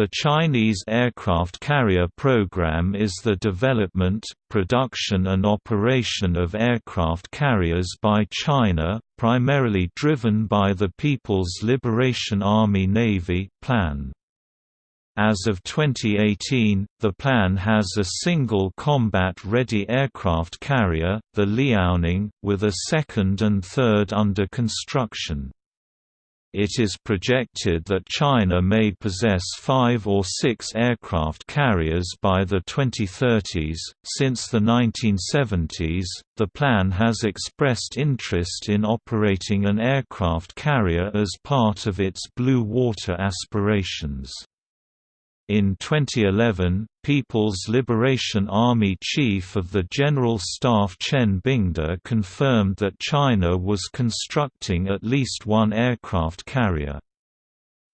The Chinese aircraft carrier program is the development, production and operation of aircraft carriers by China, primarily driven by the People's Liberation Army Navy plan. As of 2018, the plan has a single combat-ready aircraft carrier, the Liaoning, with a second and third under construction. It is projected that China may possess five or six aircraft carriers by the 2030s. Since the 1970s, the plan has expressed interest in operating an aircraft carrier as part of its blue water aspirations. In 2011, People's Liberation Army Chief of the General Staff Chen Bingde confirmed that China was constructing at least one aircraft carrier.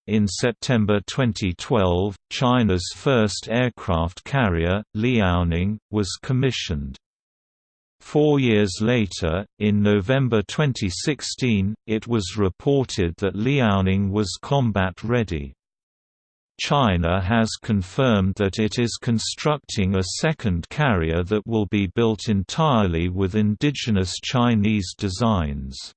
In September 2012, China's first aircraft carrier, Liaoning, was commissioned. Four years later, in November 2016, it was reported that Liaoning was combat-ready. China has confirmed that it is constructing a second carrier that will be built entirely with indigenous Chinese designs.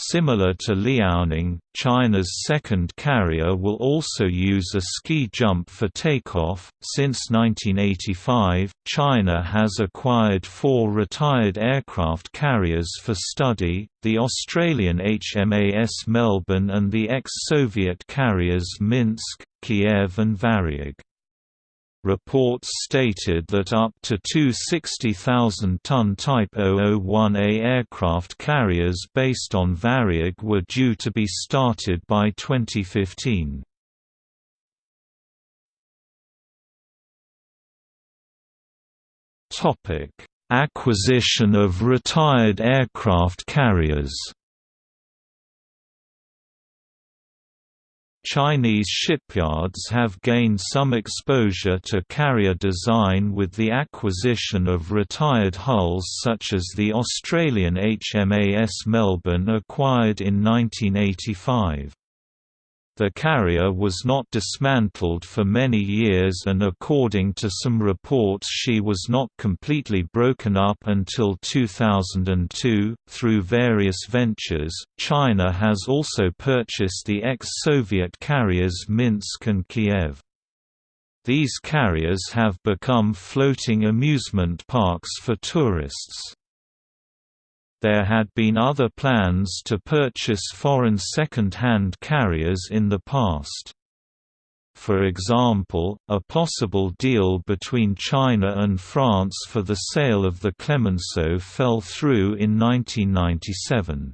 Similar to Liaoning, China's second carrier will also use a ski jump for takeoff. Since 1985, China has acquired four retired aircraft carriers for study the Australian HMAS Melbourne and the ex Soviet carriers Minsk, Kiev, and Varyag. Reports stated that up to two 60,000-ton Type 001A aircraft carriers based on Varyag were due to be started by 2015. Acquisition of retired aircraft carriers Chinese shipyards have gained some exposure to carrier design with the acquisition of retired hulls such as the Australian HMAS Melbourne acquired in 1985. The carrier was not dismantled for many years and according to some reports she was not completely broken up until 2002. Through various ventures, China has also purchased the ex-Soviet carriers Minsk and Kiev. These carriers have become floating amusement parks for tourists. There had been other plans to purchase foreign second-hand carriers in the past. For example, a possible deal between China and France for the sale of the Clemenceau fell through in 1997.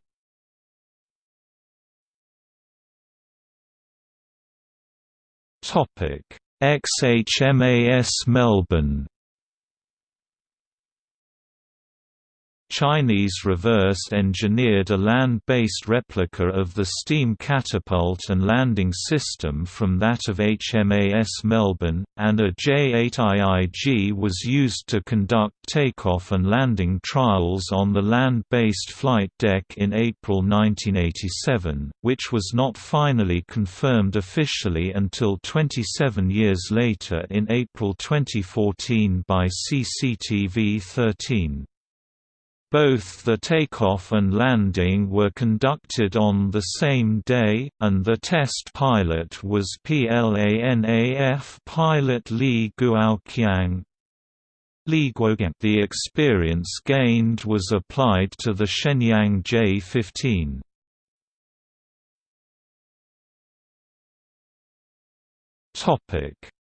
XHMAS Melbourne Chinese reverse-engineered a land-based replica of the steam catapult and landing system from that of HMAS Melbourne, and a J-8IIG was used to conduct takeoff and landing trials on the land-based flight deck in April 1987, which was not finally confirmed officially until 27 years later in April 2014 by CCTV 13. Both the takeoff and landing were conducted on the same day, and the test pilot was PLANAF pilot Li Guoqiang. The experience gained was applied to the Shenyang J-15.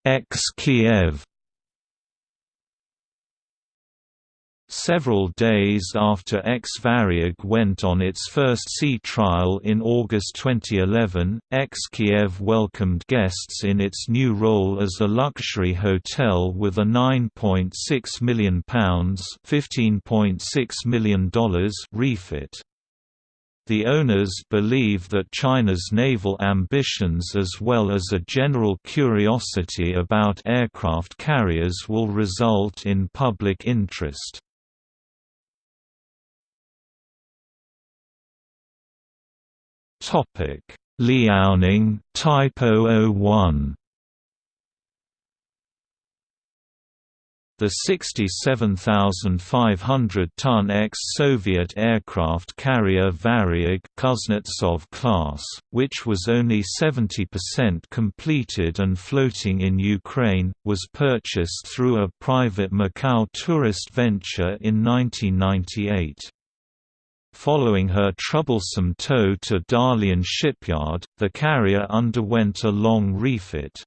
Ex-Kiev Several days after X-Varyag went on its first sea trial in August 2011, X-Kiev welcomed guests in its new role as a luxury hotel with a £9.6 million $15.6 million refit. The owners believe that China's naval ambitions as well as a general curiosity about aircraft carriers will result in public interest. Topic: Liaoning Type 001. The 67,500-ton ex-Soviet aircraft carrier Varyag Kuznetsov class, which was only 70% completed and floating in Ukraine, was purchased through a private Macau tourist venture in 1998. Following her troublesome tow to Dalian shipyard, the carrier underwent a long refit.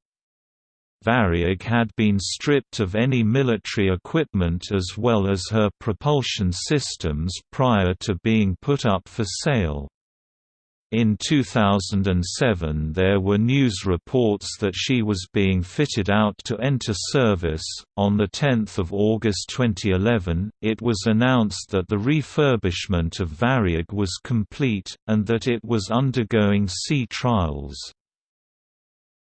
Varyag had been stripped of any military equipment as well as her propulsion systems prior to being put up for sale. In 2007 there were news reports that she was being fitted out to enter service. On 10 August 2011, it was announced that the refurbishment of Varyag was complete, and that it was undergoing sea trials.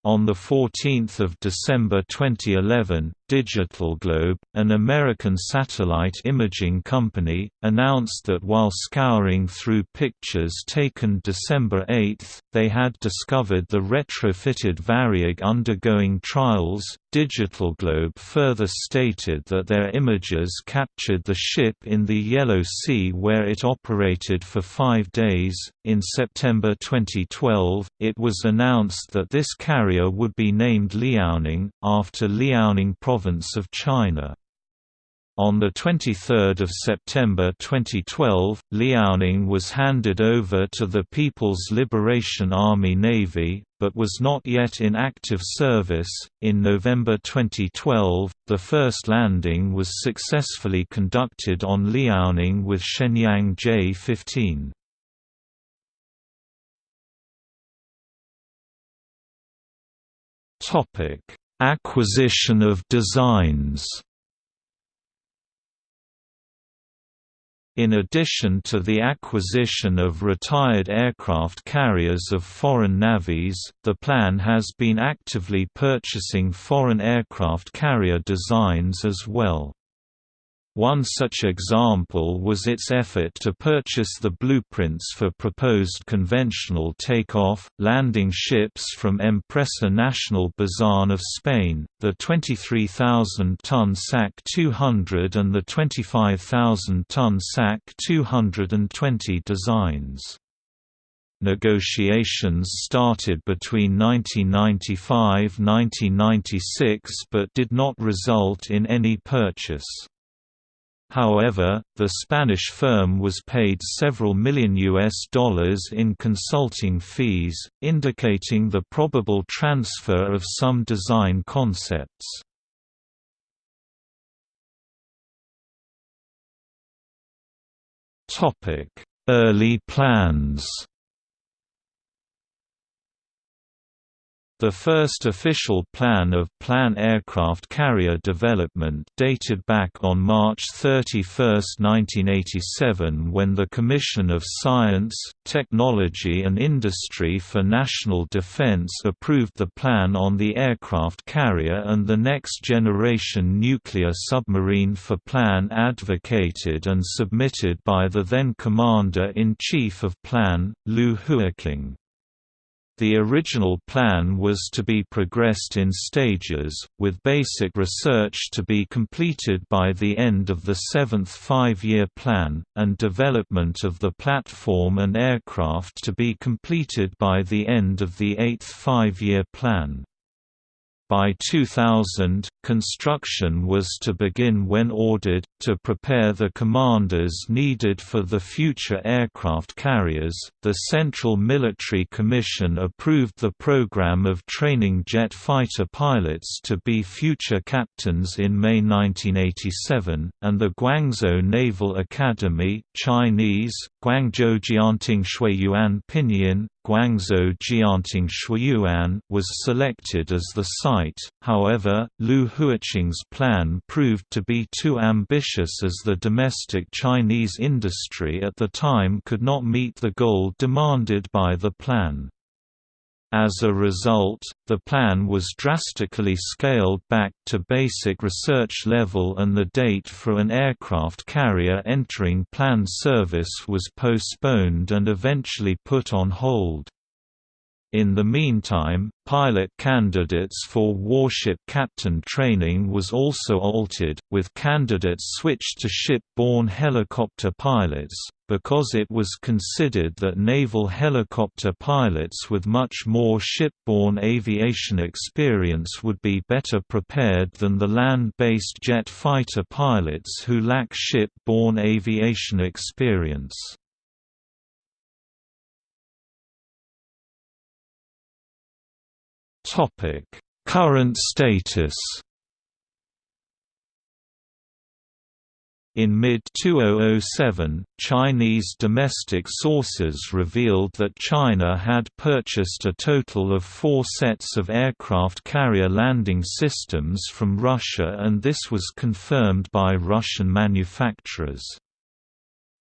On 14 December 2011, Digital Globe, an American satellite imaging company, announced that while scouring through pictures taken December 8, they had discovered the retrofitted Varyag undergoing trials. Digital Globe further stated that their images captured the ship in the Yellow Sea where it operated for five days. In September 2012, it was announced that this carrier would be named Liaoning, after Liaoning of China. On 23 September 2012, Liaoning was handed over to the People's Liberation Army Navy, but was not yet in active service. In November 2012, the first landing was successfully conducted on Liaoning with Shenyang J-15. Topic: Acquisition of designs In addition to the acquisition of retired aircraft carriers of foreign navies, the plan has been actively purchasing foreign aircraft carrier designs as well. One such example was its effort to purchase the blueprints for proposed conventional takeoff, landing ships from Empresa Nacional Bazan of Spain, the 23,000-ton SAC 200 and the 25,000-ton SAC 220 designs. Negotiations started between 1995–1996 but did not result in any purchase. However, the Spanish firm was paid several million US dollars in consulting fees, indicating the probable transfer of some design concepts. Early plans The first official plan of plan aircraft carrier development dated back on March 31, 1987 when the Commission of Science, Technology and Industry for National Defense approved the plan on the aircraft carrier and the next generation nuclear submarine for plan advocated and submitted by the then Commander-in-Chief of Plan, Liu Huaqing. The original plan was to be progressed in stages, with basic research to be completed by the end of the seventh five-year plan, and development of the platform and aircraft to be completed by the end of the eighth five-year plan. By 2000, construction was to begin when ordered, to prepare the commanders needed for the future aircraft carriers. The Central Military Commission approved the program of training jet fighter pilots to be future captains in May 1987, and the Guangzhou Naval Academy Chinese, Guangzhou Jianting Pinyin, Guangzhou Jianting Xueyuan was selected as the site, however, Liu Huaqing's plan proved to be too ambitious as the domestic Chinese industry at the time could not meet the goal demanded by the plan. As a result, the plan was drastically scaled back to basic research level and the date for an aircraft carrier entering planned service was postponed and eventually put on hold. In the meantime, pilot candidates for warship captain training was also altered, with candidates switched to ship-borne helicopter pilots, because it was considered that naval helicopter pilots with much more ship-borne aviation experience would be better prepared than the land-based jet fighter pilots who lack ship-borne aviation experience. Topic: Current status. In mid-2007, Chinese domestic sources revealed that China had purchased a total of four sets of aircraft carrier landing systems from Russia and this was confirmed by Russian manufacturers.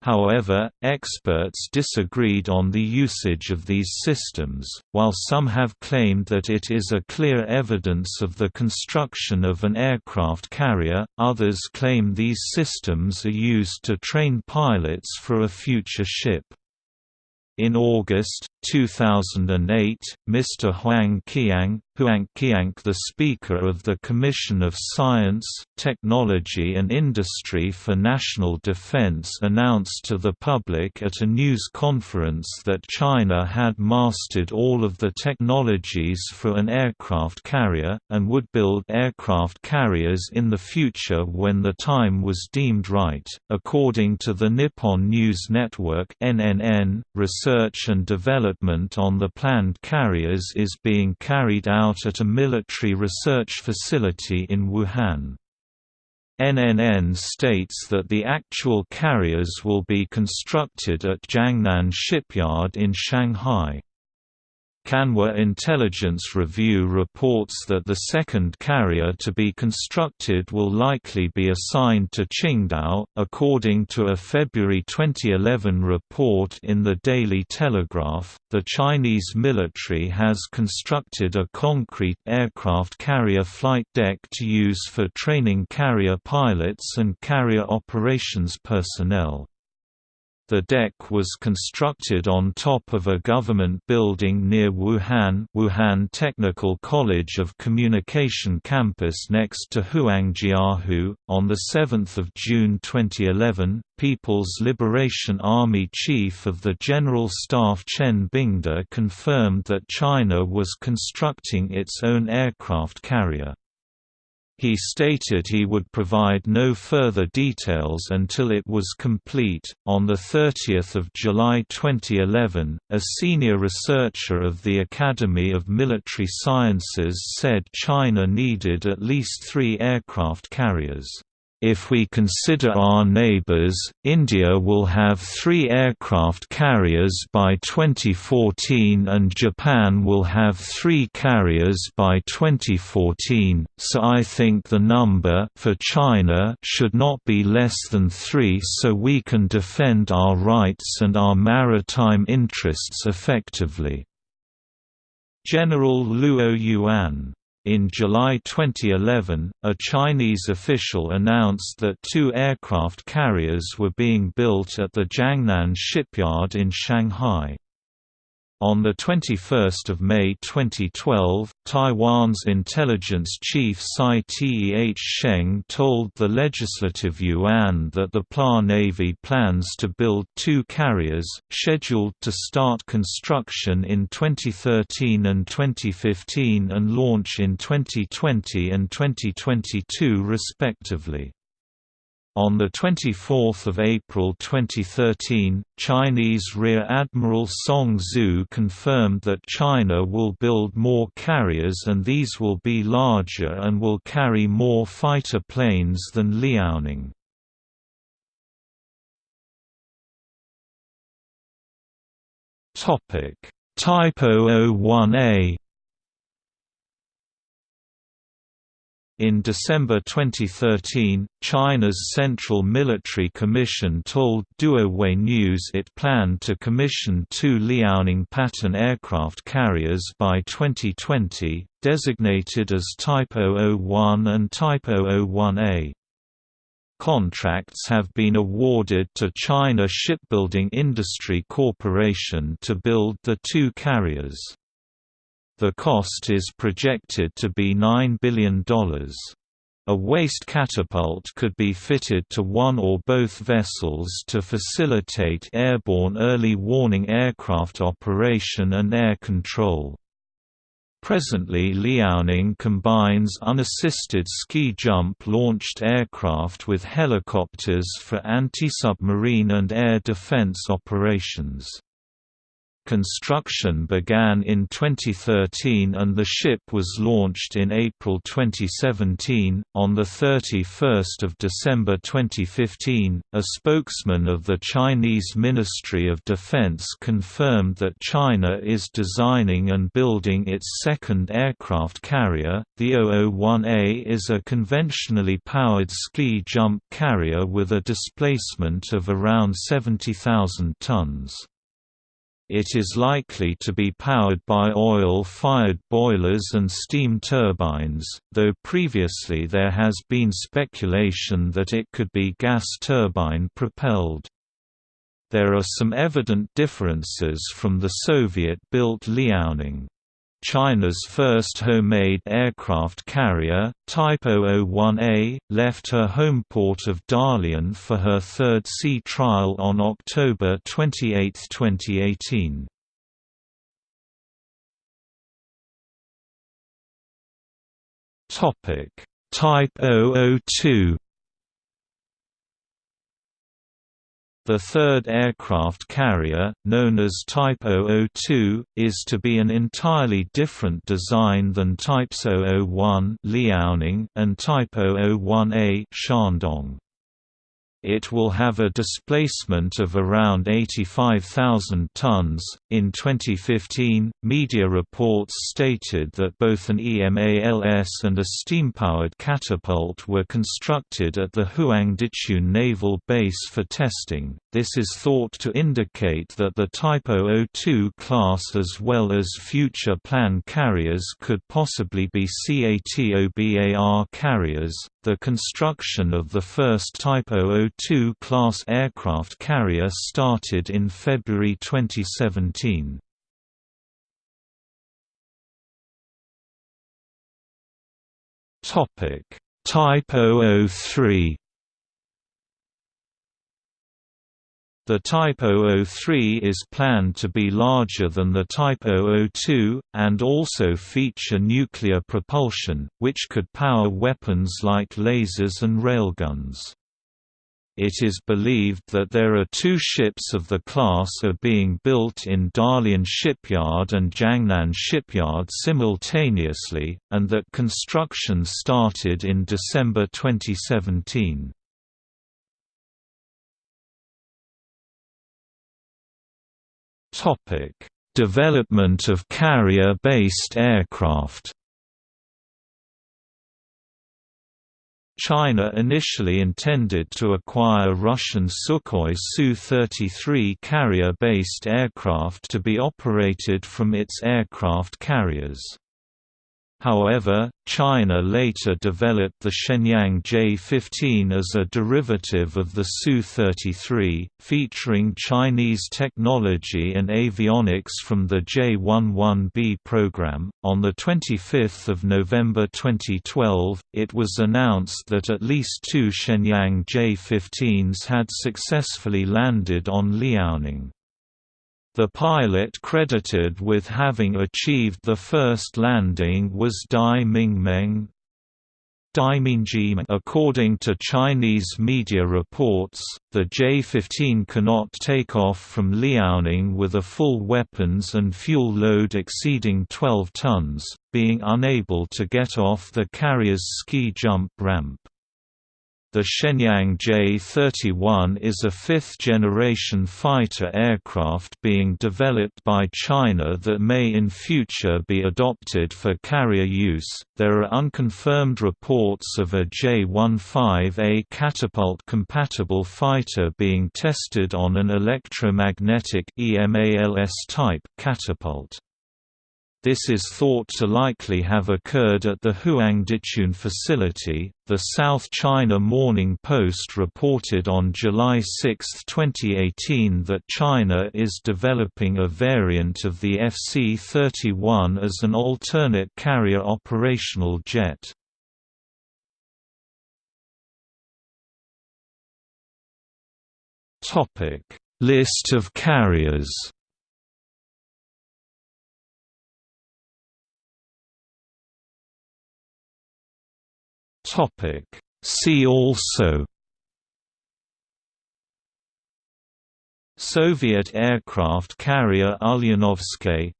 However, experts disagreed on the usage of these systems, while some have claimed that it is a clear evidence of the construction of an aircraft carrier, others claim these systems are used to train pilots for a future ship. In August 2008, Mr. Huang Qiang, Huang Qiang the Speaker of the Commission of Science, Technology and Industry for National Defense announced to the public at a news conference that China had mastered all of the technologies for an aircraft carrier, and would build aircraft carriers in the future when the time was deemed right. According to the Nippon News Network (NNN), research and development on the planned carriers is being carried out at a military research facility in Wuhan. NNN states that the actual carriers will be constructed at Jiangnan Shipyard in Shanghai. Kanwa Intelligence Review reports that the second carrier to be constructed will likely be assigned to Qingdao, according to a February 2011 report in the Daily Telegraph. The Chinese military has constructed a concrete aircraft carrier flight deck to use for training carrier pilots and carrier operations personnel. The deck was constructed on top of a government building near Wuhan Wuhan Technical College of Communication campus next to Huangjiahu. On 7 June 2011, People's Liberation Army Chief of the General Staff Chen Bingde confirmed that China was constructing its own aircraft carrier. He stated he would provide no further details until it was complete. On the 30th of July 2011, a senior researcher of the Academy of Military Sciences said China needed at least 3 aircraft carriers. If we consider our neighbors, India will have three aircraft carriers by 2014 and Japan will have three carriers by 2014, so I think the number for China should not be less than three so we can defend our rights and our maritime interests effectively. General Luo Yuan in July 2011, a Chinese official announced that two aircraft carriers were being built at the Jiangnan shipyard in Shanghai. On 21 May 2012, Taiwan's intelligence chief Tsai Teh Sheng told the Legislative Yuan that the PLA Navy plans to build two carriers, scheduled to start construction in 2013 and 2015 and launch in 2020 and 2022 respectively. On 24 April 2013, Chinese Rear Admiral Song Zhu confirmed that China will build more carriers and these will be larger and will carry more fighter planes than Liaoning. Type 001A In December 2013, China's Central Military Commission told Duowei News it planned to commission two Liaoning pattern aircraft carriers by 2020, designated as Type 001 and Type 001A. Contracts have been awarded to China Shipbuilding Industry Corporation to build the two carriers. The cost is projected to be $9 billion. A waste catapult could be fitted to one or both vessels to facilitate airborne early warning aircraft operation and air control. Presently Liaoning combines unassisted ski jump launched aircraft with helicopters for anti-submarine and air defense operations. Construction began in 2013 and the ship was launched in April 2017. On the 31st of December 2015, a spokesman of the Chinese Ministry of Defense confirmed that China is designing and building its second aircraft carrier. The 001A is a conventionally powered ski jump carrier with a displacement of around 70,000 tons. It is likely to be powered by oil-fired boilers and steam turbines, though previously there has been speculation that it could be gas turbine propelled. There are some evident differences from the Soviet-built Liaoning. China's first homemade aircraft carrier, Type 001A, left her home port of Dalian for her third sea trial on October 28, 2018. Type 002 The third aircraft carrier, known as Type 002, is to be an entirely different design than Types 001 Liaoning and Type 001A Shandong. It will have a displacement of around 85,000 tons. In 2015, media reports stated that both an EMALS and a steam-powered catapult were constructed at the Huangdichun Naval Base for testing. This is thought to indicate that the Type 002 class as well as future planned carriers could possibly be CATOBAR carriers. The construction of the first Type 002 class aircraft carrier started in February 2017. Topic: Type 003 The Type 003 is planned to be larger than the Type 002, and also feature nuclear propulsion, which could power weapons like lasers and railguns. It is believed that there are two ships of the class are being built in Dalian Shipyard and Jiangnan Shipyard simultaneously, and that construction started in December 2017. Topic: Development of carrier-based aircraft. China initially intended to acquire Russian Sukhoi Su-33 carrier-based aircraft to be operated from its aircraft carriers. However, China later developed the Shenyang J-15 as a derivative of the Su-33, featuring Chinese technology and avionics from the J-11B program. On the 25th of November 2012, it was announced that at least two Shenyang J-15s had successfully landed on Liaoning. The pilot credited with having achieved the first landing was Dai Mingmeng. According to Chinese media reports, the J-15 cannot take off from Liaoning with a full weapons and fuel load exceeding 12 tons, being unable to get off the carrier's ski jump ramp. The Shenyang J-31 is a fifth-generation fighter aircraft being developed by China that may in future be adopted for carrier use. There are unconfirmed reports of a J-15A catapult-compatible fighter being tested on an electromagnetic EMALS type catapult. This is thought to likely have occurred at the Huangdichun facility. The South China Morning Post reported on July 6, 2018 that China is developing a variant of the FC-31 as an alternate carrier operational jet. Topic: List of carriers. Topic. See also Soviet aircraft carrier Ulyanovsky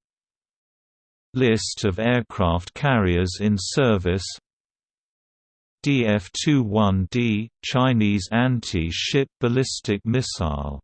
List of aircraft carriers in service DF-21D – Chinese anti-ship ballistic missile